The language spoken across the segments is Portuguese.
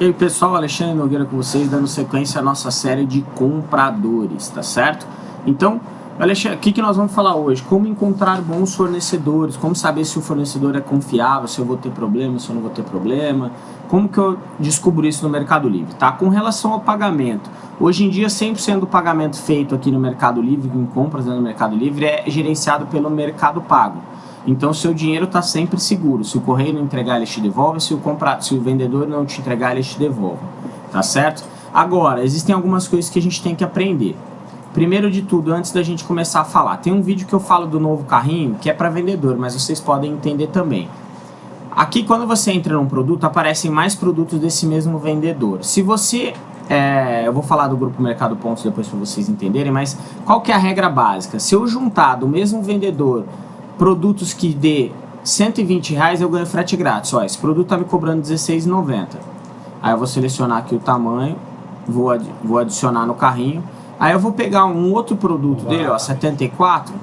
E aí pessoal, Alexandre Nogueira com vocês, dando sequência à nossa série de compradores, tá certo? Então, Alexandre, o que, nós vamos falar hoje? Como encontrar bons fornecedores, como saber se o fornecedor é confiável, se eu vou ter problema, se eu não vou ter problema, como que eu descubro isso no Mercado Livre, tá? Com relação ao pagamento, hoje em dia 100% do pagamento feito aqui no Mercado Livre, em compras no Mercado Livre, é gerenciado pelo Mercado Pago. Então, seu dinheiro está sempre seguro. Se o correio não entregar, ele te devolve. Se o, compra... se o vendedor não te entregar, ele te devolve. Tá certo? Agora, existem algumas coisas que a gente tem que aprender. Primeiro de tudo, antes da gente começar a falar, tem um vídeo que eu falo do novo carrinho, que é para vendedor, mas vocês podem entender também. Aqui, quando você entra num produto, aparecem mais produtos desse mesmo vendedor. Se você... É, eu vou falar do Grupo Mercado Pontos depois para vocês entenderem, mas qual que é a regra básica? Se eu juntar do mesmo vendedor produtos que dê 120 reais eu ganho frete grátis. Ó, esse produto tá me cobrando R$16,90. Aí eu vou selecionar aqui o tamanho, vou, ad vou adicionar no carrinho. Aí eu vou pegar um outro produto dele, ó, 74.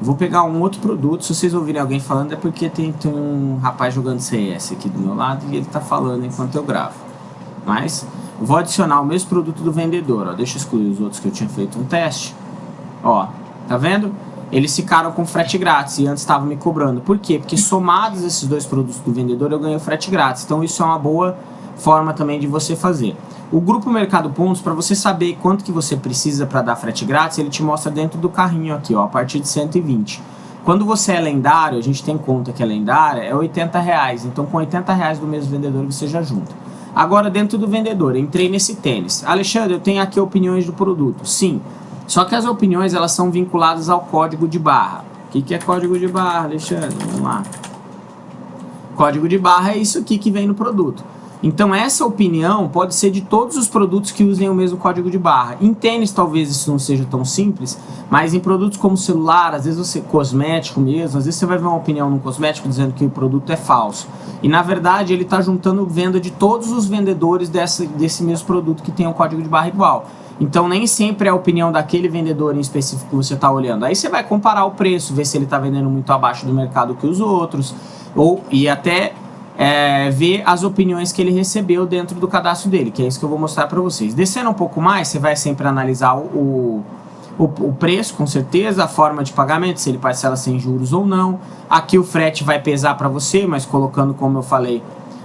Vou pegar um outro produto, se vocês ouvirem alguém falando é porque tem, tem um rapaz jogando CS aqui do meu lado e ele tá falando enquanto eu gravo. Mas vou adicionar o mesmo produto do vendedor, ó. Deixa eu excluir os outros que eu tinha feito um teste. Ó, tá vendo? Eles ficaram com frete grátis e antes estavam me cobrando. Por quê? Porque somados esses dois produtos do vendedor eu ganho frete grátis. Então isso é uma boa forma também de você fazer. O grupo Mercado Pontos, para você saber quanto que você precisa para dar frete grátis, ele te mostra dentro do carrinho aqui, ó, a partir de 120. Quando você é lendário, a gente tem conta que é lendária, é 80 reais. Então com 80 reais do mesmo vendedor você já junta. Agora dentro do vendedor, entrei nesse tênis. Alexandre, eu tenho aqui opiniões do produto. Sim, só que as opiniões elas são vinculadas ao código de barra. O que, que é código de barra, Alexandre? Vamos lá. Código de barra é isso aqui que vem no produto. Então essa opinião pode ser de todos os produtos que usem o mesmo código de barra. Em tênis talvez isso não seja tão simples, mas em produtos como celular, às vezes você cosmético mesmo, às vezes você vai ver uma opinião no cosmético dizendo que o produto é falso. E na verdade ele está juntando venda de todos os vendedores dessa, desse mesmo produto que tem um código de barra igual. Então nem sempre é a opinião daquele vendedor em específico que você está olhando. Aí você vai comparar o preço, ver se ele está vendendo muito abaixo do mercado que os outros, ou e até é, ver as opiniões que ele recebeu dentro do cadastro dele, que é isso que eu vou mostrar para vocês. Descendo um pouco mais, você vai sempre analisar o, o, o, preço, com certeza, a forma de pagamento, se ele parcela sem juros ou não. Aqui o frete vai pesar para você, mas colocando, como eu falei,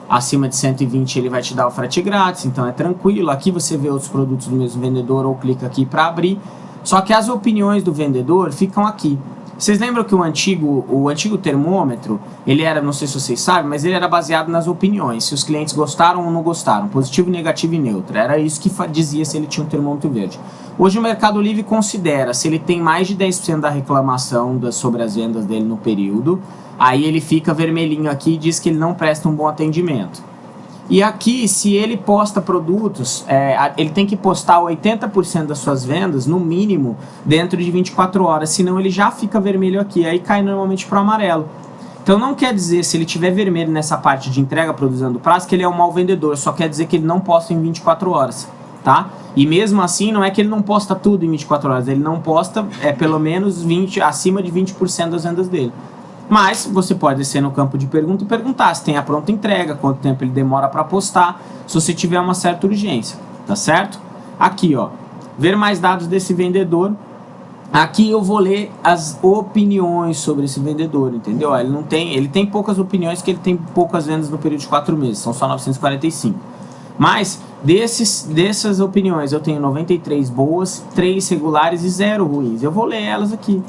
acima de 120 ele vai te dar o frete grátis, então é tranquilo. Aqui você vê outros produtos do mesmo vendedor ou clica aqui para abrir. Só que as opiniões do vendedor ficam aqui. Vocês lembram que o antigo, o antigo termômetro, ele era, não sei se vocês sabem, mas ele era baseado nas opiniões, se os clientes gostaram ou não gostaram, positivo, negativo e neutro. Era isso que dizia se ele tinha um termômetro verde. Hoje o Mercado Livre considera se ele tem mais de 10% da reclamação sobre as vendas dele no período, aí ele fica vermelhinho aqui e diz que ele não presta um bom atendimento. E aqui, se ele posta produtos, é, ele tem que postar 80% das suas vendas, no mínimo, dentro de 24 horas, senão ele já fica vermelho aqui, aí cai normalmente para o amarelo. Então não quer dizer, se ele tiver vermelho nessa parte de entrega produzindo prazo, que ele é um mau vendedor, só quer dizer que ele não posta em 24 horas, tá? E mesmo assim, não é que ele não posta tudo em 24 horas, ele não posta é, pelo menos 20, acima de 20% das vendas dele. Mas você pode descer no campo de pergunta e perguntar se tem a pronta entrega, quanto tempo ele demora para postar, se você tiver uma certa urgência, tá certo? Aqui, ó, ver mais dados desse vendedor. Aqui eu vou ler as opiniões sobre esse vendedor, entendeu? Ele não tem, ele tem poucas opiniões, que ele tem poucas vendas no período de 4 meses, são só 945. Mas desses, dessas opiniões eu tenho 93 boas, 3 regulares e 0 ruins. Eu vou ler elas aqui.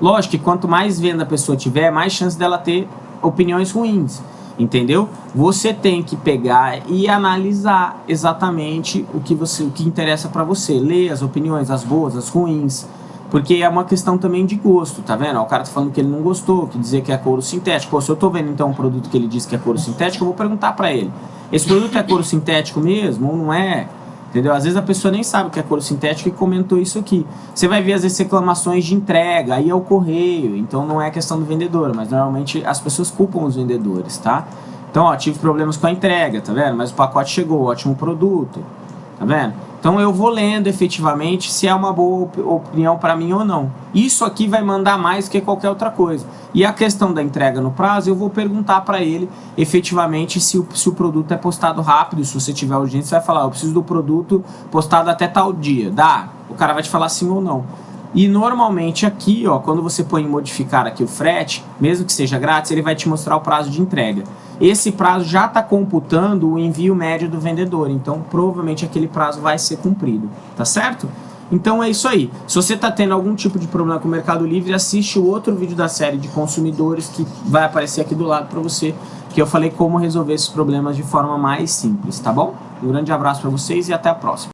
Lógico que quanto mais venda a pessoa tiver, mais chance dela ter opiniões ruins, entendeu? Você tem que pegar e analisar exatamente o que, você, o que interessa para você. Ler as opiniões, as boas, as ruins, porque é uma questão também de gosto, tá vendo? O cara tá falando que ele não gostou, que dizer que é couro sintético. Pô, se eu tô vendo então um produto que ele diz que é couro sintético, eu vou perguntar para ele. Esse produto é couro sintético mesmo ou não é? Entendeu? Às vezes a pessoa nem sabe que é couro sintético e comentou isso aqui. Você vai ver às vezes reclamações de entrega, aí é o correio, então não é questão do vendedor, mas normalmente as pessoas culpam os vendedores, tá? Então, ó, tive problemas com a entrega, tá vendo? Mas o pacote chegou, ótimo produto, tá vendo? Então eu vou lendo efetivamente se é uma boa op opinião para mim ou não. Isso aqui vai mandar mais que qualquer outra coisa. E a questão da entrega no prazo, eu vou perguntar para ele efetivamente se o, se o produto é postado rápido. Se você tiver urgência, você vai falar, eu preciso do produto postado até tal dia. Dá? O cara vai te falar sim ou não. E normalmente aqui, ó, quando você põe em modificar aqui o frete, mesmo que seja grátis, ele vai te mostrar o prazo de entrega. Esse prazo já está computando o envio médio do vendedor, então provavelmente aquele prazo vai ser cumprido, tá certo? Então é isso aí. Se você está tendo algum tipo de problema com o Mercado Livre, assiste o outro vídeo da série de consumidores que vai aparecer aqui do lado para você, que eu falei como resolver esses problemas de forma mais simples, tá bom? Um grande abraço para vocês e até a próxima.